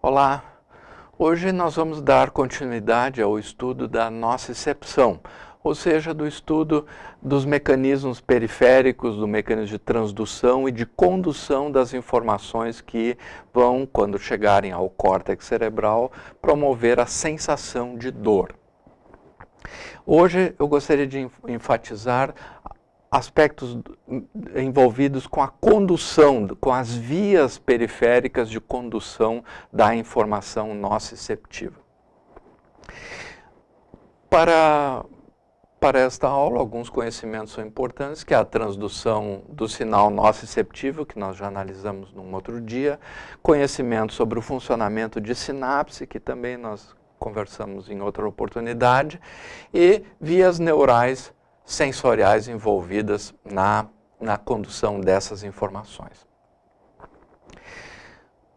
Olá, hoje nós vamos dar continuidade ao estudo da nocicepção, ou seja, do estudo dos mecanismos periféricos, do mecanismo de transdução e de condução das informações que vão, quando chegarem ao córtex cerebral, promover a sensação de dor. Hoje eu gostaria de enfatizar aspectos envolvidos com a condução, com as vias periféricas de condução da informação nociceptiva. Para, para esta aula, alguns conhecimentos são importantes, que é a transdução do sinal nociceptivo, que nós já analisamos num outro dia, conhecimento sobre o funcionamento de sinapse, que também nós conversamos em outra oportunidade, e vias neurais sensoriais envolvidas na, na condução dessas informações.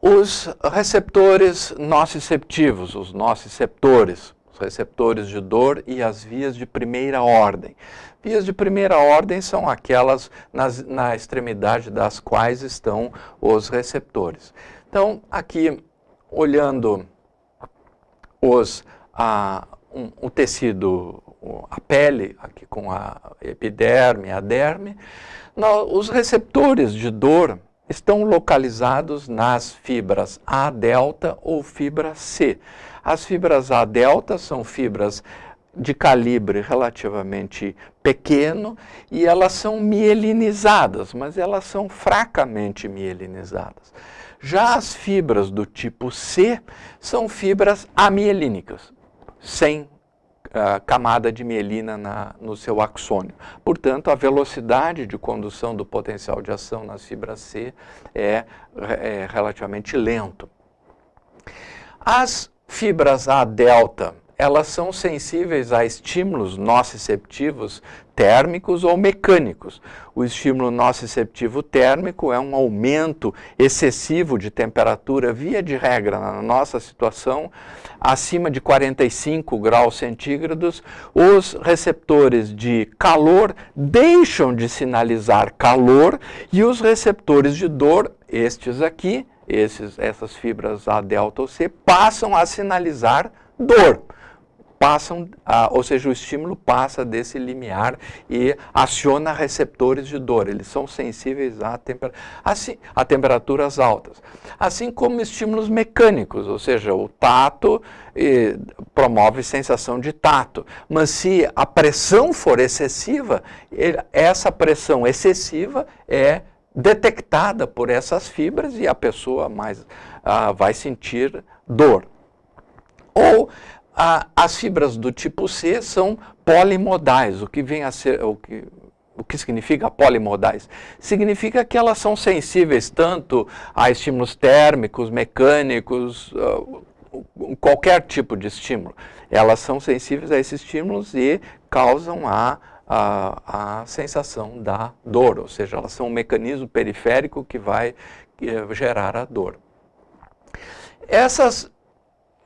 Os receptores nociceptivos, os nociceptores, os receptores de dor e as vias de primeira ordem. Vias de primeira ordem são aquelas nas, na extremidade das quais estão os receptores. Então, aqui, olhando os, a, um, o tecido a pele, aqui com a epiderme, a derme, os receptores de dor estão localizados nas fibras A delta ou fibra C. As fibras A delta são fibras de calibre relativamente pequeno e elas são mielinizadas, mas elas são fracamente mielinizadas. Já as fibras do tipo C são fibras amielínicas, sem camada de mielina na, no seu axônio. Portanto, a velocidade de condução do potencial de ação nas fibras C é, é relativamente lento. As fibras A delta, elas são sensíveis a estímulos nociceptivos térmicos ou mecânicos. O estímulo nociceptivo térmico é um aumento excessivo de temperatura, via de regra, na nossa situação, acima de 45 graus centígrados, os receptores de calor deixam de sinalizar calor e os receptores de dor, estes aqui, esses, essas fibras A, delta ou C, passam a sinalizar dor passam, a, ou seja, o estímulo passa desse limiar e aciona receptores de dor. Eles são sensíveis a, temper, assim, a temperaturas altas. Assim como estímulos mecânicos, ou seja, o tato promove sensação de tato. Mas se a pressão for excessiva, ele, essa pressão excessiva é detectada por essas fibras e a pessoa mais ah, vai sentir dor. Ou a, as fibras do tipo C são polimodais, o que vem a ser, o que, o que significa polimodais? Significa que elas são sensíveis tanto a estímulos térmicos, mecânicos, uh, qualquer tipo de estímulo. Elas são sensíveis a esses estímulos e causam a, a, a sensação da dor, ou seja, elas são um mecanismo periférico que vai gerar a dor. Essas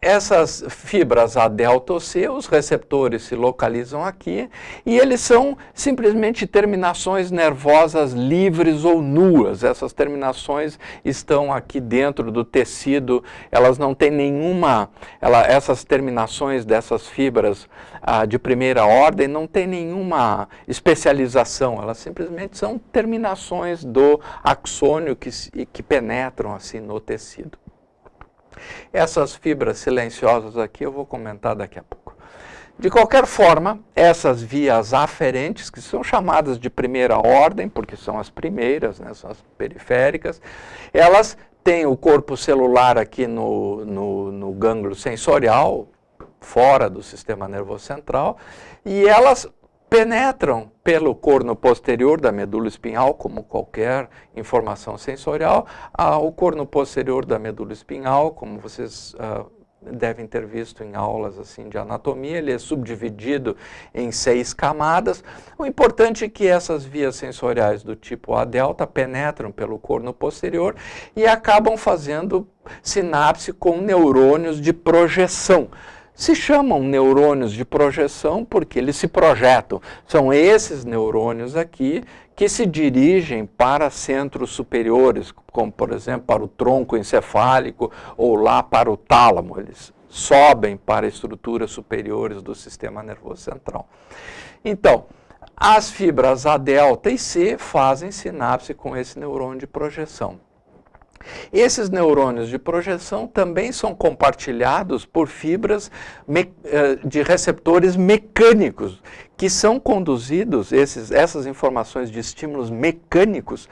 essas fibras A delta ou C, os receptores se localizam aqui e eles são simplesmente terminações nervosas livres ou nuas. Essas terminações estão aqui dentro do tecido, elas não têm nenhuma, ela, essas terminações dessas fibras ah, de primeira ordem não têm nenhuma especialização, elas simplesmente são terminações do axônio que, que penetram assim no tecido. Essas fibras silenciosas aqui eu vou comentar daqui a pouco. De qualquer forma, essas vias aferentes, que são chamadas de primeira ordem, porque são as primeiras, né, são as periféricas, elas têm o corpo celular aqui no, no, no gânglio sensorial, fora do sistema nervoso central, e elas penetram pelo corno posterior da medula espinhal, como qualquer informação sensorial, ao corno posterior da medula espinhal, como vocês uh, devem ter visto em aulas assim de anatomia, ele é subdividido em seis camadas. O importante é que essas vias sensoriais do tipo A delta penetram pelo corno posterior e acabam fazendo sinapse com neurônios de projeção. Se chamam neurônios de projeção porque eles se projetam. São esses neurônios aqui que se dirigem para centros superiores, como por exemplo para o tronco encefálico ou lá para o tálamo. Eles sobem para estruturas superiores do sistema nervoso central. Então, as fibras A delta e C fazem sinapse com esse neurônio de projeção. Esses neurônios de projeção também são compartilhados por fibras eh, de receptores mecânicos, que são conduzidos, esses, essas informações de estímulos mecânicos,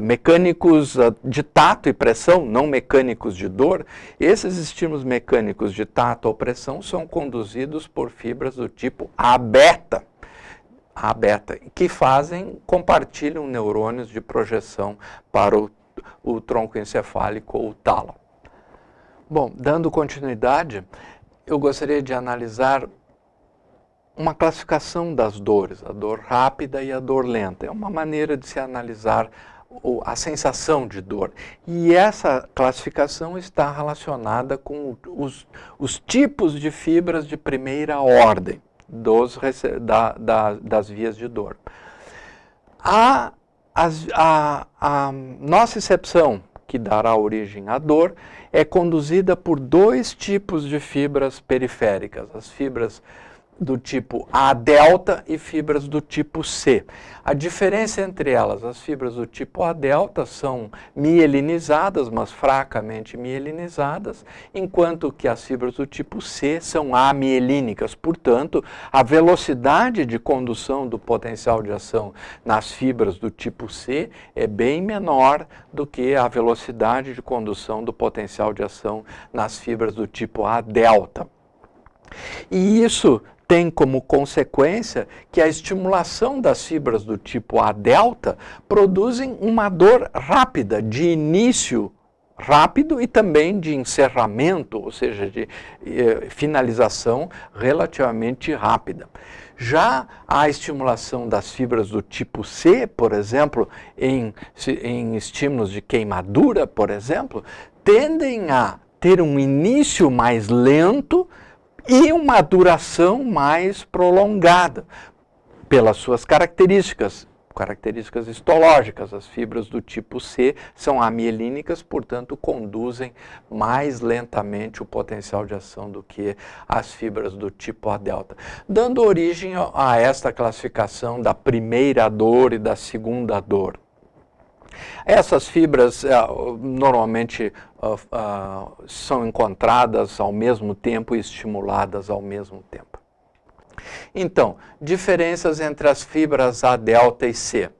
mecânicos de tato e pressão, não mecânicos de dor, esses estímulos mecânicos de tato ou pressão são conduzidos por fibras do tipo A-beta. A beta, que fazem, compartilham neurônios de projeção para o, o tronco encefálico ou tálamo. Bom, dando continuidade, eu gostaria de analisar uma classificação das dores, a dor rápida e a dor lenta. É uma maneira de se analisar a sensação de dor. E essa classificação está relacionada com os, os tipos de fibras de primeira ordem dos, da, da, das vias de dor. A, a, a nocicepção, que dará origem à dor, é conduzida por dois tipos de fibras periféricas, as fibras do tipo A delta e fibras do tipo C. A diferença entre elas, as fibras do tipo A delta são mielinizadas, mas fracamente mielinizadas, enquanto que as fibras do tipo C são amielínicas. Portanto, a velocidade de condução do potencial de ação nas fibras do tipo C é bem menor do que a velocidade de condução do potencial de ação nas fibras do tipo A delta. E isso tem como consequência que a estimulação das fibras do tipo A delta produzem uma dor rápida, de início rápido e também de encerramento, ou seja, de eh, finalização relativamente rápida. Já a estimulação das fibras do tipo C, por exemplo, em, em estímulos de queimadura, por exemplo, tendem a ter um início mais lento, e uma duração mais prolongada pelas suas características, características histológicas. As fibras do tipo C são amielínicas, portanto, conduzem mais lentamente o potencial de ação do que as fibras do tipo A delta, dando origem a esta classificação da primeira dor e da segunda dor. Essas fibras uh, normalmente uh, uh, são encontradas ao mesmo tempo e estimuladas ao mesmo tempo. Então, diferenças entre as fibras A delta e C.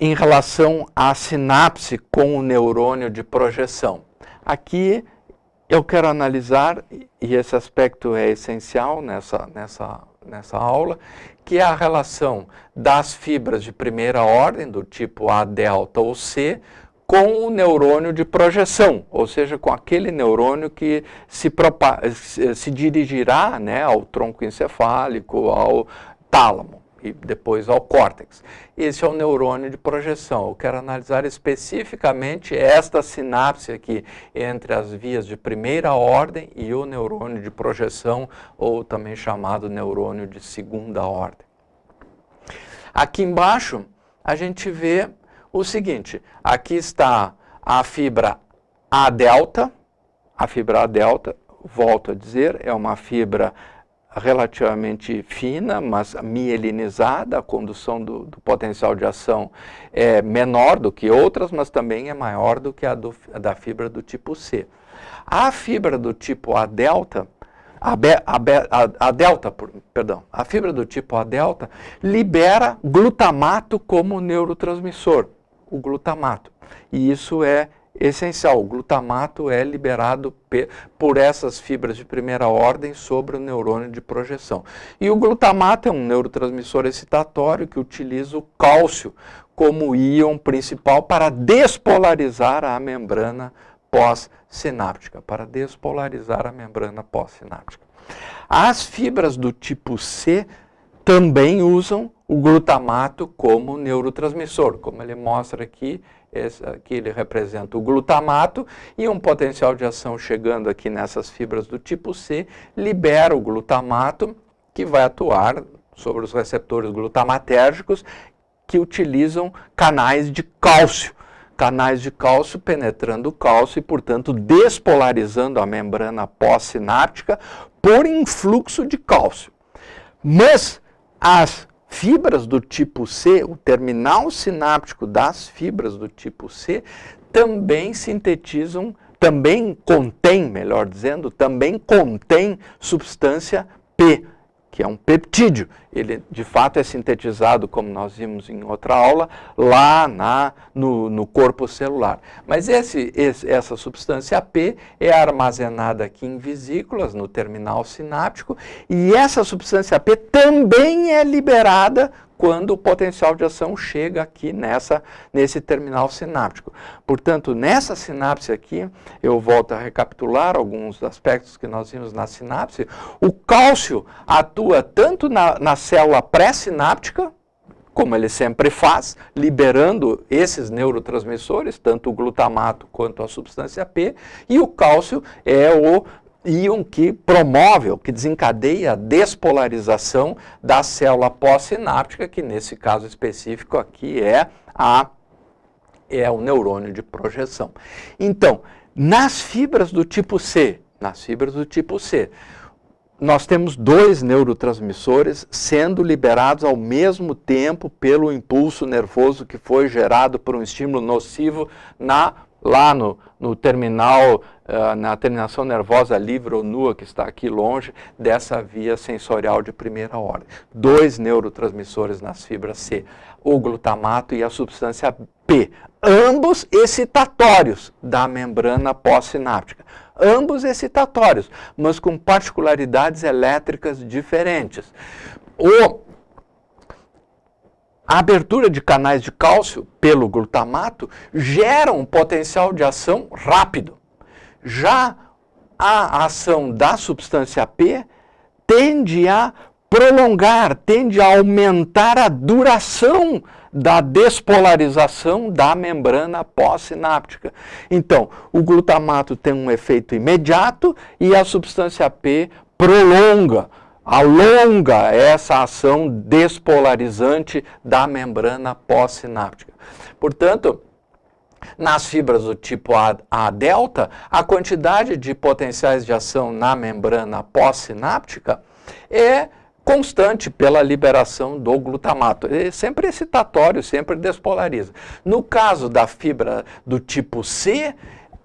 Em relação à sinapse com o neurônio de projeção. Aqui eu quero analisar, e esse aspecto é essencial nessa, nessa, nessa aula, que é a relação das fibras de primeira ordem, do tipo A delta ou C, com o neurônio de projeção, ou seja, com aquele neurônio que se, se dirigirá né, ao tronco encefálico, ao tálamo e depois ao córtex. Esse é o neurônio de projeção. Eu quero analisar especificamente esta sinapse aqui entre as vias de primeira ordem e o neurônio de projeção, ou também chamado neurônio de segunda ordem. Aqui embaixo, a gente vê o seguinte, aqui está a fibra A delta, a fibra A delta, volto a dizer, é uma fibra relativamente fina, mas mielinizada, a condução do, do, potencial de ação é menor do que outras, mas também é maior do que a, do, a da fibra do tipo C. A fibra do tipo A delta, a, a, a, a delta, perdão, a fibra do tipo A delta libera glutamato como neurotransmissor, o glutamato. E isso é essencial. O glutamato é liberado por essas fibras de primeira ordem sobre o neurônio de projeção. E o glutamato é um neurotransmissor excitatório que utiliza o cálcio como íon principal para despolarizar a membrana pós-sináptica, para despolarizar a membrana pós-sináptica. As fibras do tipo C também usam o glutamato como neurotransmissor, como ele mostra aqui, esse aqui ele representa o glutamato, e um potencial de ação chegando aqui nessas fibras do tipo C, libera o glutamato, que vai atuar sobre os receptores glutamatérgicos, que utilizam canais de cálcio. Canais de cálcio penetrando o cálcio e, portanto, despolarizando a membrana pós-sináptica por influxo de cálcio. Mas as fibras do tipo C, o terminal sináptico das fibras do tipo C, também sintetizam, também contém, melhor dizendo, também contém substância P, que é um peptídeo. Ele, de fato, é sintetizado, como nós vimos em outra aula, lá na, no, no corpo celular. Mas esse, esse, essa substância P é armazenada aqui em vesículas, no terminal sináptico, e essa substância P também é liberada quando o potencial de ação chega aqui nessa, nesse terminal sináptico. Portanto, nessa sinapse aqui, eu volto a recapitular alguns aspectos que nós vimos na sinapse, o cálcio atua tanto na, na célula pré-sináptica, como ele sempre faz, liberando esses neurotransmissores, tanto o glutamato quanto a substância P, e o cálcio é o íon que promove, que desencadeia a despolarização da célula pós-sináptica, que nesse caso específico aqui é, a, é o neurônio de projeção. Então, nas fibras do tipo C, nas fibras do tipo C, nós temos dois neurotransmissores sendo liberados ao mesmo tempo pelo impulso nervoso que foi gerado por um estímulo nocivo na lá no, no terminal, uh, na terminação nervosa livre ou nua, que está aqui longe, dessa via sensorial de primeira ordem. Dois neurotransmissores nas fibras C, o glutamato e a substância P, ambos excitatórios da membrana pós-sináptica. Ambos excitatórios, mas com particularidades elétricas diferentes. O a abertura de canais de cálcio pelo glutamato gera um potencial de ação rápido. Já a ação da substância P tende a prolongar, tende a aumentar a duração da despolarização da membrana pós-sináptica. Então, o glutamato tem um efeito imediato e a substância P prolonga alonga essa ação despolarizante da membrana pós-sináptica. Portanto, nas fibras do tipo A, A delta, a quantidade de potenciais de ação na membrana pós-sináptica é constante pela liberação do glutamato. É sempre excitatório, sempre despolariza. No caso da fibra do tipo C,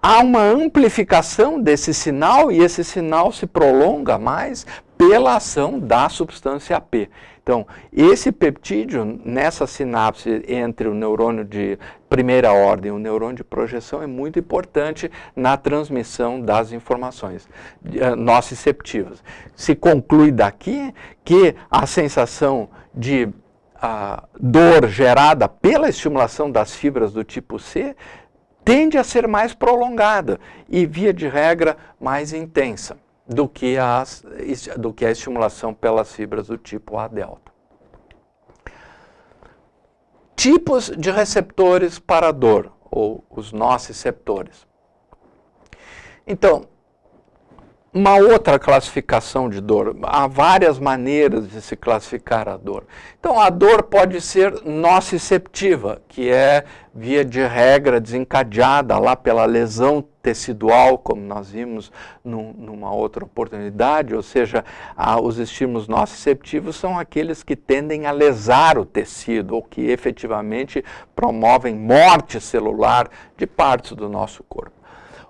há uma amplificação desse sinal e esse sinal se prolonga mais pela ação da substância P. Então, esse peptídeo, nessa sinapse entre o neurônio de primeira ordem e o neurônio de projeção, é muito importante na transmissão das informações uh, nociceptivas. Se conclui daqui que a sensação de uh, dor gerada pela estimulação das fibras do tipo C tende a ser mais prolongada e, via de regra, mais intensa do que, as, do que a estimulação pelas fibras do tipo A delta. Tipos de receptores para dor, ou os nociceptores. Então, uma outra classificação de dor. Há várias maneiras de se classificar a dor. Então, a dor pode ser nociceptiva, que é, via de regra, desencadeada lá pela lesão tecidual, como nós vimos num, numa outra oportunidade, ou seja, a, os estímulos nociceptivos são aqueles que tendem a lesar o tecido, ou que efetivamente promovem morte celular de partes do nosso corpo.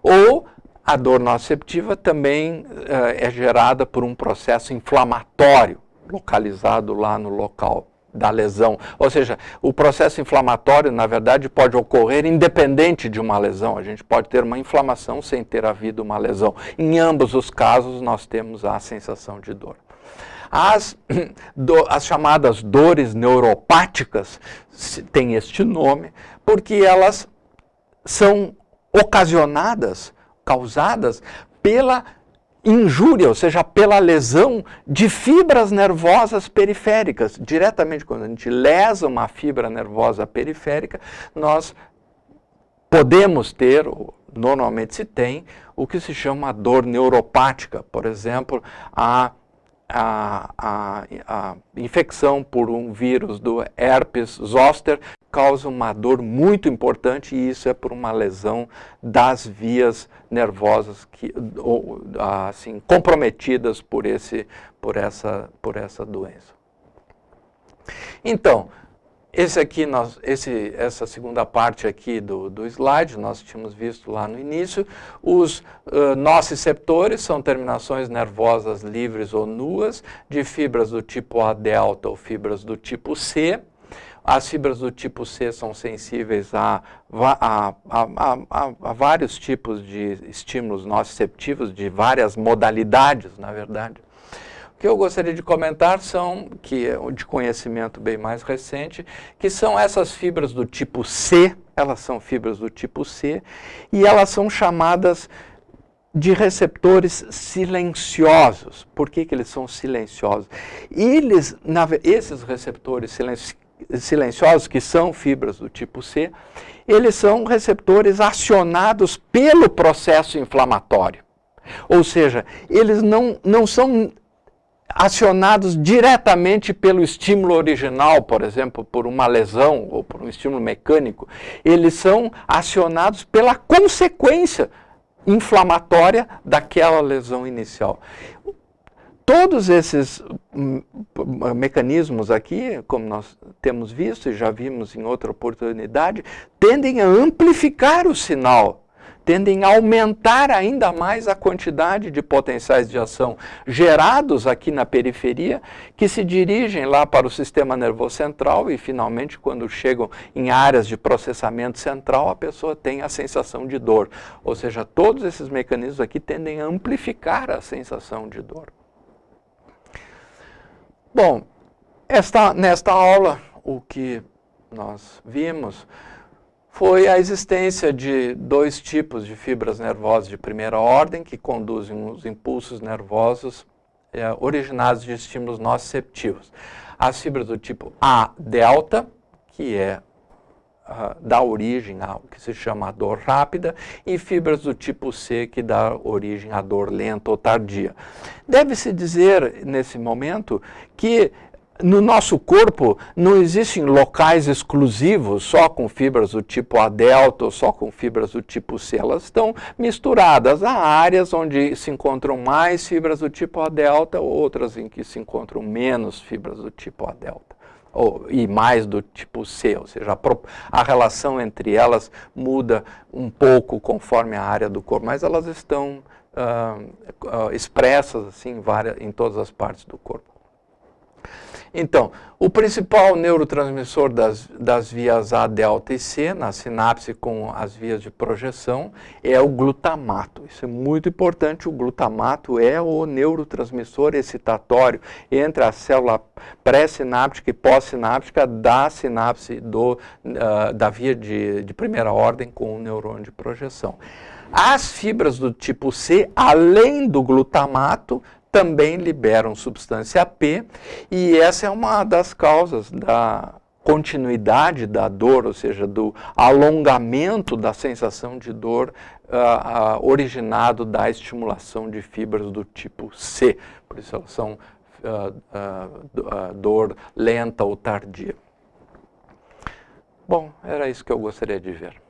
Ou a dor nociceptiva também uh, é gerada por um processo inflamatório localizado lá no local da lesão. Ou seja, o processo inflamatório, na verdade, pode ocorrer independente de uma lesão. A gente pode ter uma inflamação sem ter havido uma lesão. Em ambos os casos, nós temos a sensação de dor. As, do, as chamadas dores neuropáticas têm este nome porque elas são ocasionadas causadas pela injúria, ou seja, pela lesão de fibras nervosas periféricas. Diretamente, quando a gente lesa uma fibra nervosa periférica, nós podemos ter, normalmente se tem, o que se chama dor neuropática, por exemplo, a, a, a, a infecção por um vírus do herpes zoster causa uma dor muito importante e isso é por uma lesão das vias nervosas que, ou, assim, comprometidas por, esse, por, essa, por essa doença. Então, esse aqui, nós, esse, essa segunda parte aqui do, do slide, nós tínhamos visto lá no início, os uh, nociceptores são terminações nervosas livres ou nuas, de fibras do tipo A delta ou fibras do tipo C. As fibras do tipo C são sensíveis a, a, a, a vários tipos de estímulos nociceptivos, de várias modalidades, na verdade. Que eu gostaria de comentar são, que é de conhecimento bem mais recente, que são essas fibras do tipo C, elas são fibras do tipo C, e elas são chamadas de receptores silenciosos. Por que, que eles são silenciosos? Eles, na, esses receptores silenci, silenciosos, que são fibras do tipo C, eles são receptores acionados pelo processo inflamatório. Ou seja, eles não, não são acionados diretamente pelo estímulo original, por exemplo, por uma lesão ou por um estímulo mecânico, eles são acionados pela consequência inflamatória daquela lesão inicial. Todos esses hum, mecanismos aqui, como nós temos visto e já vimos em outra oportunidade, tendem a amplificar o sinal tendem a aumentar ainda mais a quantidade de potenciais de ação gerados aqui na periferia, que se dirigem lá para o sistema nervoso central e, finalmente, quando chegam em áreas de processamento central, a pessoa tem a sensação de dor. Ou seja, todos esses mecanismos aqui tendem a amplificar a sensação de dor. Bom, esta, nesta aula, o que nós vimos foi a existência de dois tipos de fibras nervosas de primeira ordem que conduzem os impulsos nervosos é, originados de estímulos nociceptivos. As fibras do tipo A delta, que é uh, dá origem ao que se chama dor rápida, e fibras do tipo C, que dá origem à dor lenta ou tardia. Deve-se dizer, nesse momento, que no nosso corpo não existem locais exclusivos só com fibras do tipo A delta ou só com fibras do tipo C. Elas estão misturadas. Há áreas onde se encontram mais fibras do tipo A delta, outras em que se encontram menos fibras do tipo A delta. Ou, e mais do tipo C, ou seja, a, a relação entre elas muda um pouco conforme a área do corpo, mas elas estão uh, uh, expressas assim, várias, em todas as partes do corpo. Então, o principal neurotransmissor das, das vias A, delta e C, na sinapse com as vias de projeção, é o glutamato. Isso é muito importante, o glutamato é o neurotransmissor excitatório entre a célula pré-sináptica e pós-sináptica da sinapse do, uh, da via de, de primeira ordem com o neurônio de projeção. As fibras do tipo C, além do glutamato, também liberam substância P, e essa é uma das causas da continuidade da dor, ou seja, do alongamento da sensação de dor uh, uh, originado da estimulação de fibras do tipo C. Por isso elas são uh, dor lenta ou tardia. Bom, era isso que eu gostaria de ver.